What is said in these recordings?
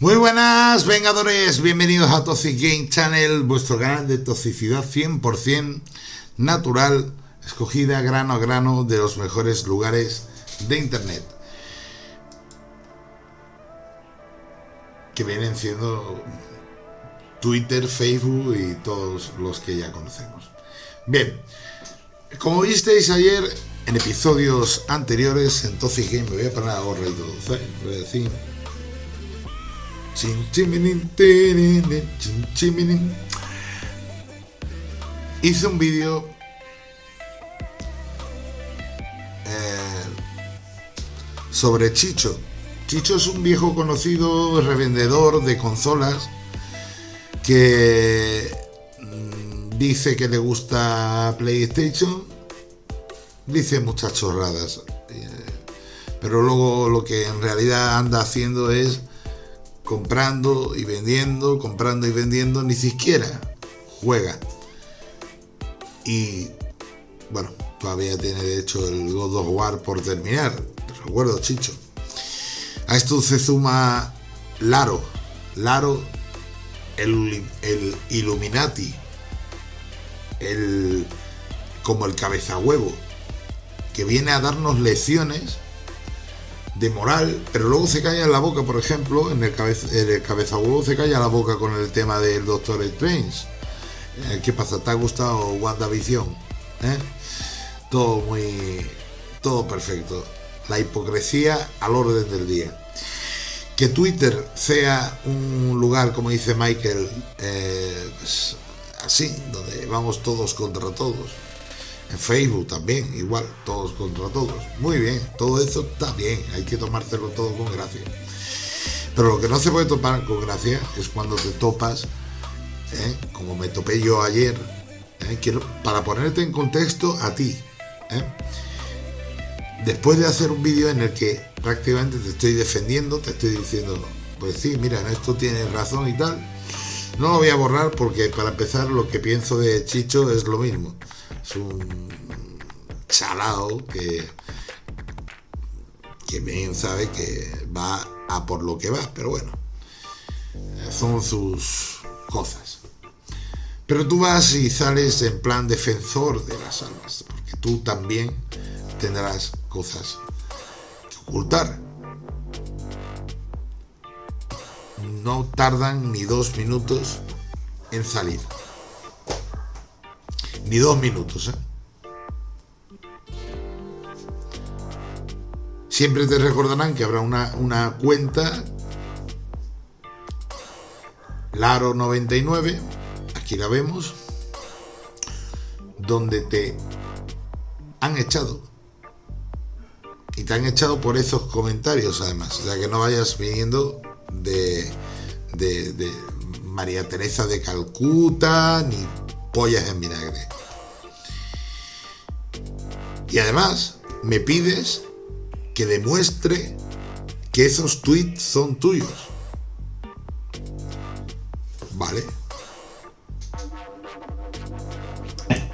Muy buenas, vengadores, bienvenidos a Toxic Game Channel, vuestro canal de toxicidad 100% natural, escogida grano a grano de los mejores lugares de internet. Que vienen siendo Twitter, Facebook y todos los que ya conocemos. Bien, como visteis ayer en episodios anteriores en Toxic Game, me voy a parar a gorra Hice un vídeo eh, sobre Chicho. Chicho es un viejo conocido revendedor de consolas que mm, dice que le gusta PlayStation, dice muchas chorradas, eh, pero luego lo que en realidad anda haciendo es comprando y vendiendo, comprando y vendiendo, ni siquiera juega. Y bueno, todavía tiene de hecho el God of War por terminar, recuerdo Chicho. A esto se suma Laro, Laro, el, el Illuminati, el, como el cabeza huevo, que viene a darnos lecciones de moral, pero luego se calla en la boca, por ejemplo, en el, cabeza, el cabezahuevo se calla la boca con el tema del Doctor Strange. Eh, ¿Qué pasa? ¿Te ha gustado WandaVision? ¿Eh? Todo muy... todo perfecto. La hipocresía al orden del día. Que Twitter sea un lugar, como dice Michael, eh, pues, así, donde vamos todos contra todos en Facebook también, igual, todos contra todos. Muy bien, todo eso está bien, hay que tomárselo todo con gracia. Pero lo que no se puede topar con gracia es cuando te topas, ¿eh? como me topé yo ayer, ¿eh? Quiero, para ponerte en contexto a ti. ¿eh? Después de hacer un vídeo en el que prácticamente te estoy defendiendo, te estoy diciendo, pues sí, mira, en esto tienes razón y tal. No lo voy a borrar porque para empezar lo que pienso de Chicho es lo mismo es un chalao que, que bien sabe que va a por lo que va, pero bueno, son sus cosas. Pero tú vas y sales en plan defensor de las almas, porque tú también tendrás cosas que ocultar. No tardan ni dos minutos en salir ni dos minutos. ¿eh? Siempre te recordarán que habrá una, una cuenta Laro99, aquí la vemos, donde te han echado. Y te han echado por esos comentarios además. O sea que no vayas viniendo de, de, de María Teresa de Calcuta, ni pollas en vinagre. Y además me pides que demuestre que esos tweets son tuyos. ¿Vale?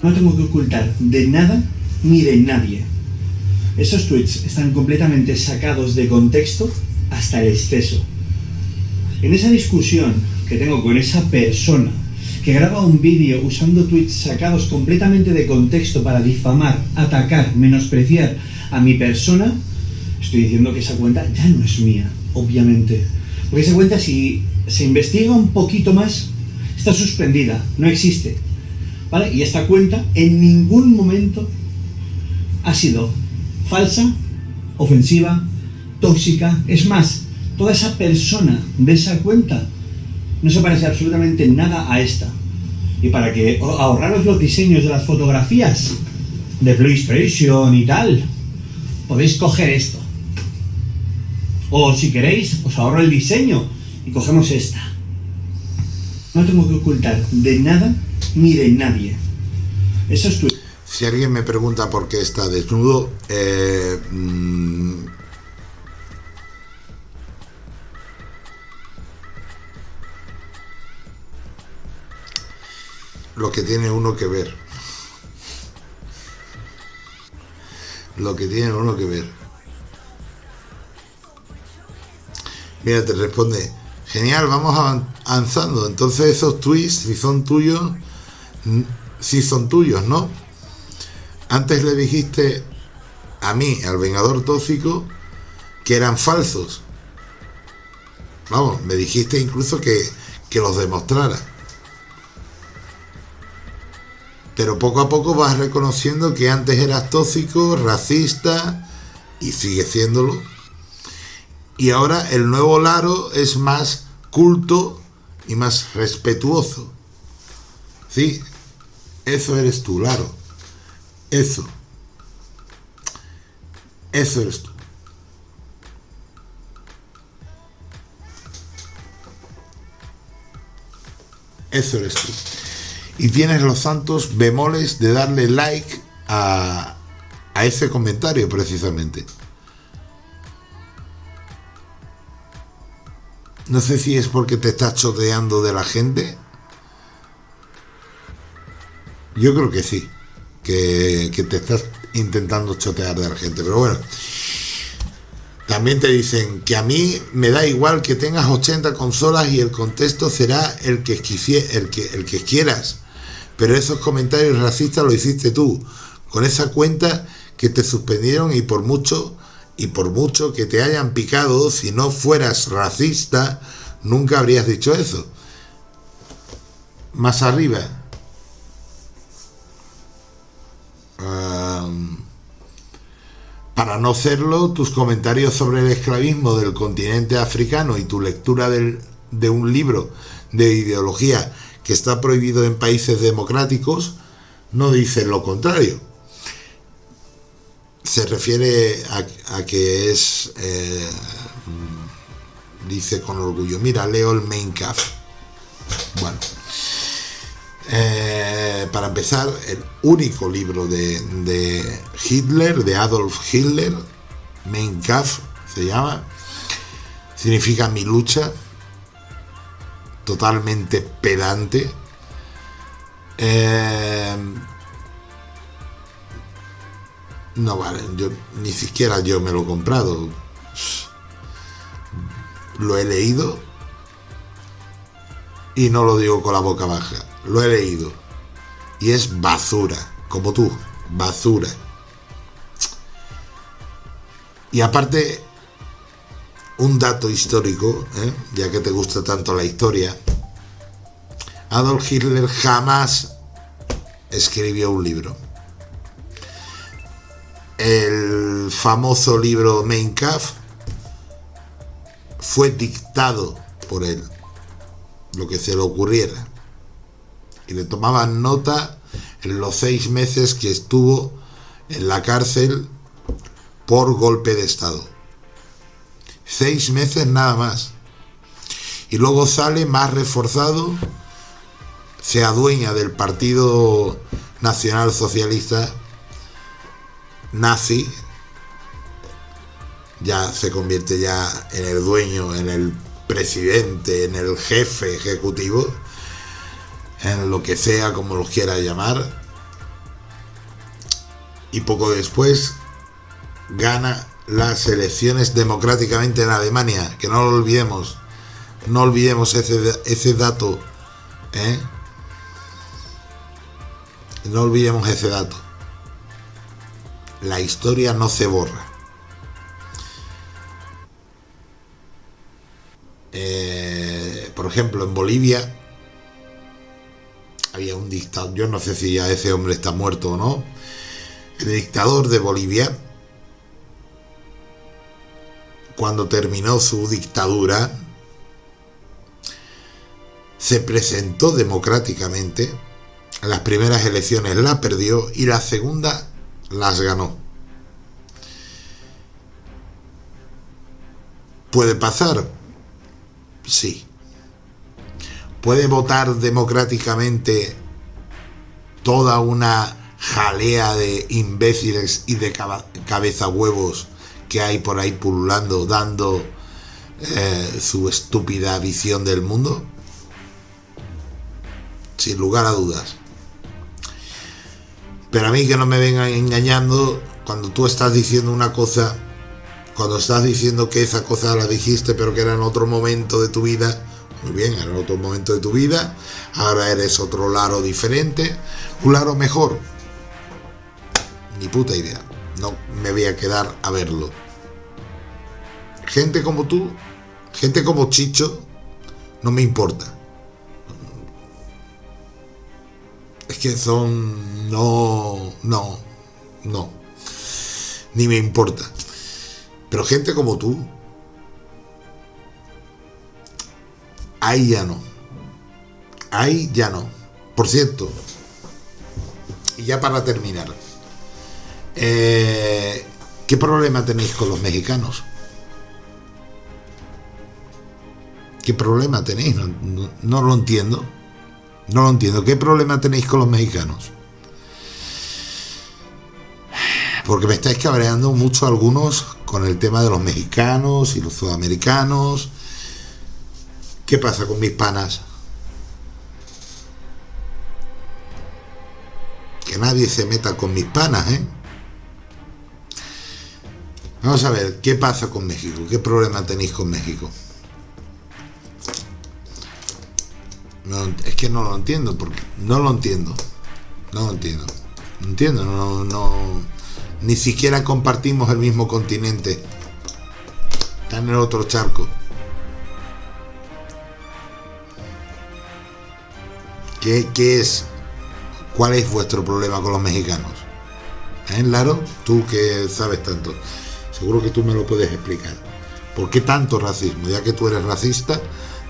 No tengo que ocultar de nada ni de nadie. Esos tweets están completamente sacados de contexto hasta el exceso. En esa discusión que tengo con esa persona que graba un vídeo usando tweets sacados completamente de contexto para difamar, atacar, menospreciar a mi persona, estoy diciendo que esa cuenta ya no es mía, obviamente. Porque esa cuenta, si se investiga un poquito más, está suspendida, no existe. ¿Vale? Y esta cuenta en ningún momento ha sido falsa, ofensiva, tóxica. Es más, toda esa persona de esa cuenta no se parece absolutamente nada a esta. Y para que ahorraros los diseños de las fotografías de PlayStation y tal, podéis coger esto. O si queréis, os ahorro el diseño y cogemos esta. No tengo que ocultar de nada ni de nadie. Eso es tu... Si alguien me pregunta por qué está desnudo, eh, mm, lo que tiene uno que ver. Lo que tiene uno que ver. Mira, te responde Genial, vamos avanzando. Entonces esos tweets, si son tuyos, si son tuyos, ¿no? Antes le dijiste a mí, al Vengador Tóxico, que eran falsos. Vamos, me dijiste incluso que, que los demostrara. Pero poco a poco vas reconociendo que antes eras tóxico, racista, y sigue siéndolo. Y ahora el nuevo Laro es más culto y más respetuoso. Sí, eso eres tú, Laro. Eso. Eso eres tú. Eso eres tú. Y tienes los santos bemoles de darle like a, a ese comentario precisamente. No sé si es porque te estás choteando de la gente. Yo creo que sí, que, que te estás intentando chotear de la gente, pero bueno. También te dicen que a mí me da igual que tengas 80 consolas y el contexto será el que, el que, el que quieras. Pero esos comentarios racistas lo hiciste tú, con esa cuenta que te suspendieron y por mucho y por mucho que te hayan picado, si no fueras racista, nunca habrías dicho eso. Más arriba. Para no serlo, tus comentarios sobre el esclavismo del continente africano y tu lectura de un libro de ideología que está prohibido en países democráticos no dicen lo contrario. Se refiere a, que es, eh, dice con orgullo, mira, leo el Main Bueno, eh, para empezar, el único libro de, Hitler, de Adolf Hitler, Mein Kampf se llama, significa mi lucha, totalmente pedante. Eh, no vale, yo ni siquiera yo me lo he comprado. Lo he leído y no lo digo con la boca baja lo he leído. Y es basura, como tú, basura. Y aparte, un dato histórico, ¿eh? ya que te gusta tanto la historia, Adolf Hitler jamás escribió un libro. El famoso libro Mein Kampf fue dictado por él, lo que se le ocurriera y le tomaban nota en los seis meses que estuvo en la cárcel por golpe de Estado. Seis meses nada más. Y luego sale más reforzado, se adueña del Partido Nacional Socialista nazi, ya se convierte ya en el dueño, en el presidente, en el jefe ejecutivo en lo que sea como lo quiera llamar. Y poco después gana las elecciones democráticamente en Alemania, que no lo olvidemos, no olvidemos ese, ese dato, ¿eh? no olvidemos ese dato. La historia no se borra. Eh, por ejemplo, en Bolivia había un dictador, yo no sé si ya ese hombre está muerto o no, el dictador de Bolivia, cuando terminó su dictadura, se presentó democráticamente, las primeras elecciones la perdió y la segunda las ganó. ¿Puede pasar? Sí puede votar democráticamente toda una jalea de imbéciles y de cabeza huevos que hay por ahí pululando dando eh, su estúpida visión del mundo? Sin lugar a dudas. Pero a mí que no me vengan engañando cuando tú estás diciendo una cosa cuando estás diciendo que esa cosa la dijiste pero que era en otro momento de tu vida, muy bien, era en otro momento de tu vida, ahora eres otro Laro diferente, un Laro mejor, ni puta idea, no me voy a quedar a verlo. Gente como tú, gente como Chicho, no me importa. Es que son... no, no, no, ni me importa. Pero gente como tú, ahí ya no. Ahí ya no. Por cierto, y ya para terminar, eh, ¿qué problema tenéis con los mexicanos? ¿Qué problema tenéis? No, lo entiendo. No lo entiendo. ¿Qué problema tenéis con los mexicanos? Porque me estáis cabreando mucho algunos con el tema de los mexicanos y los sudamericanos. ¿Qué pasa con mis panas? Que nadie se meta con mis panas, ¿eh? Vamos a ver, ¿qué pasa con México? ¿Qué problema tenéis con México? No, es que no lo entiendo, porque no lo entiendo. No lo entiendo. No entiendo, no, no, ni siquiera compartimos el mismo continente. Está en el otro charco. ¿Qué, qué es? ¿Cuál es vuestro problema con los mexicanos? ¿Eh, Laro? Tú que sabes tanto. Seguro que tú me lo puedes explicar. ¿Por qué tanto racismo? Ya que tú eres racista,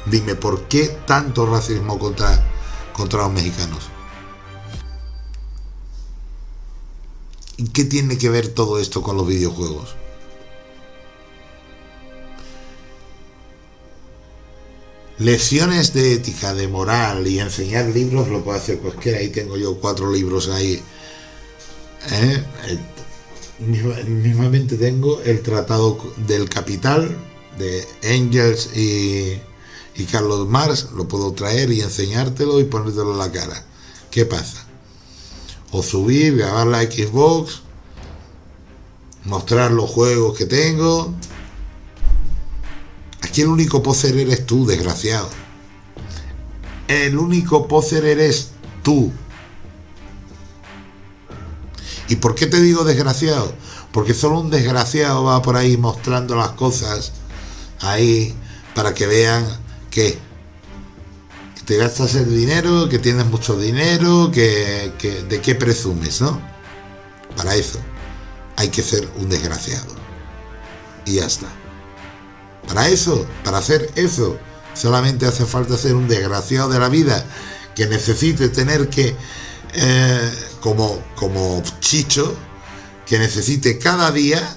dime, ¿por qué tanto racismo contra, contra los mexicanos? ¿Y qué tiene que ver todo esto con los videojuegos? Lecciones de ética, de moral y enseñar libros lo puede hacer cualquiera. Ahí tengo yo cuatro libros ahí. ¿Eh? Mismamente tengo el Tratado del Capital de Engels y, y Carlos Marx. Lo puedo traer y enseñártelo y ponértelo en la cara. ¿Qué pasa? o subir, grabar la Xbox, mostrar los juegos que tengo. Aquí el único poser eres tú, desgraciado. El único poser eres tú. ¿Y por qué te digo desgraciado? Porque solo un desgraciado va por ahí mostrando las cosas ahí para que vean que te gastas el dinero, que tienes mucho dinero, que, de qué presumes, ¿no? Para eso hay que ser un desgraciado. Y ya está. Para eso, para hacer eso, solamente hace falta ser un desgraciado de la vida que necesite tener que, eh, como, como chicho, que necesite cada día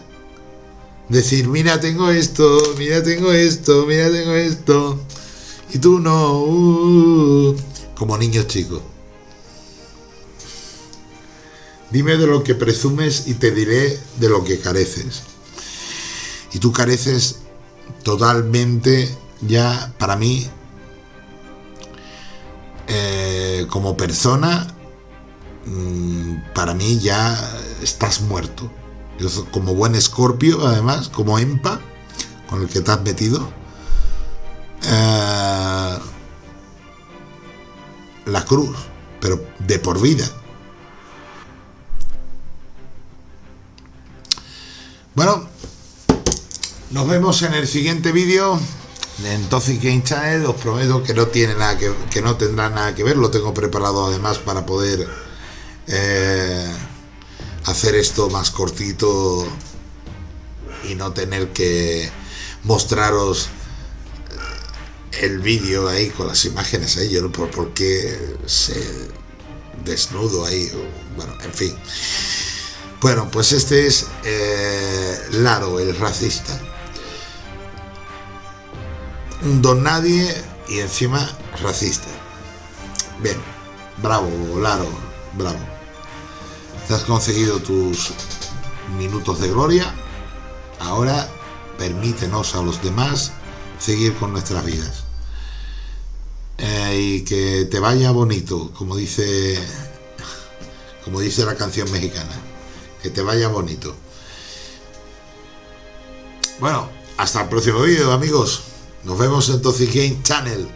decir, mira, tengo esto, mira, tengo esto, mira, tengo esto y tú no, uh, como niños chicos. Dime de lo que presumes y te diré de lo que careces. Y tú careces totalmente ya para mí eh, como persona mm, para mí ya estás muerto yo como buen escorpio además como empa con el que te has metido eh, la cruz, pero de por vida. Bueno, nos vemos en el siguiente vídeo en Toxic Game Channel. Os prometo que no tiene nada que, que no tendrá nada que ver. Lo tengo preparado además para poder eh, hacer esto más cortito y no tener que mostraros el vídeo ahí con las imágenes ahí, yo no por, por qué se desnudo ahí, bueno, en fin. Bueno, pues este es eh, Laro, el racista. Un don nadie y encima racista. Bien, bravo, Laro, bravo. Te has conseguido tus minutos de gloria. Ahora permítenos a los demás seguir con nuestras vidas. Y que te vaya bonito, como dice, como dice la canción mexicana, que te vaya bonito. Bueno, hasta el próximo vídeo, amigos. Nos vemos en Toxic Game Channel.